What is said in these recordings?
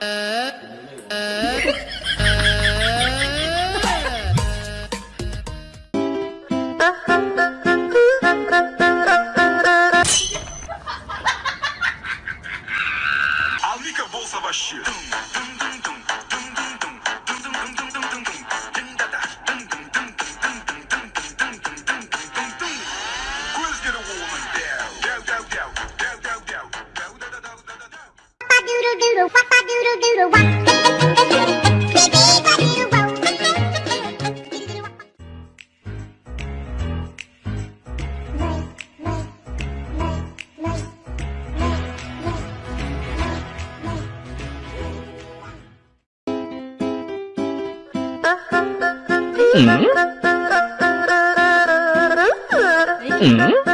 呃，呃。嗯？嗯？嗯？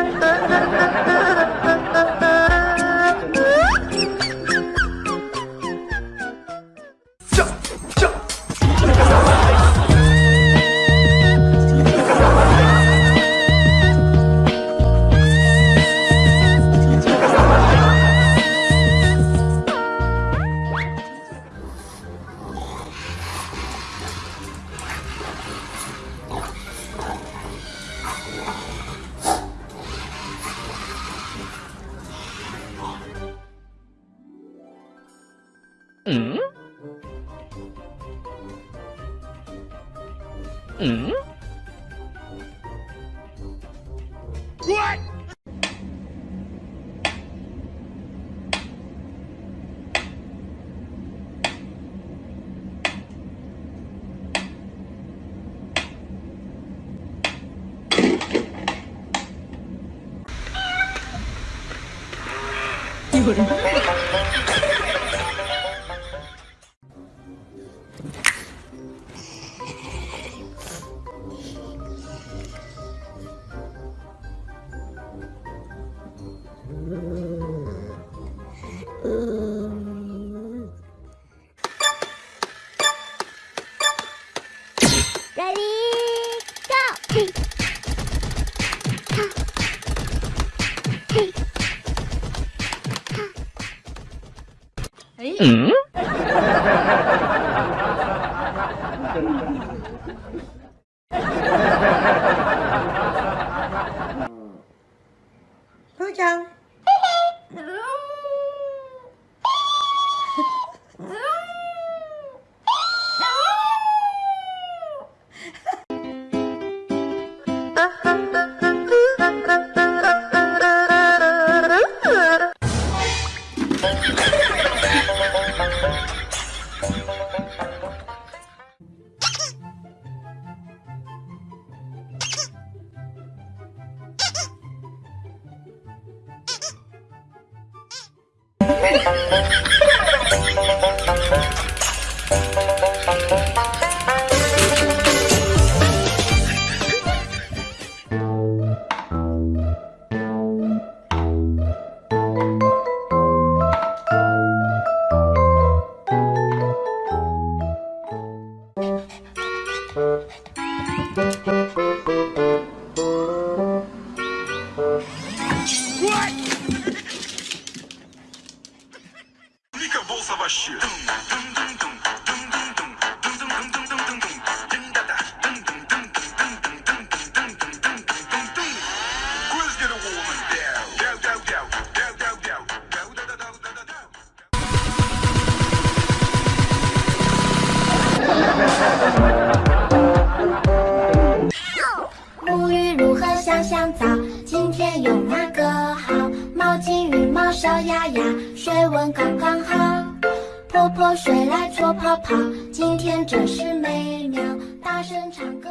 嗯？What？これ嗯。Okay. 沐浴如何香香皂？今天用哪个好？毛巾、浴帽、小鸭鸭，水温刚刚好。泼泼水来搓泡泡，今天真是美妙。大声唱歌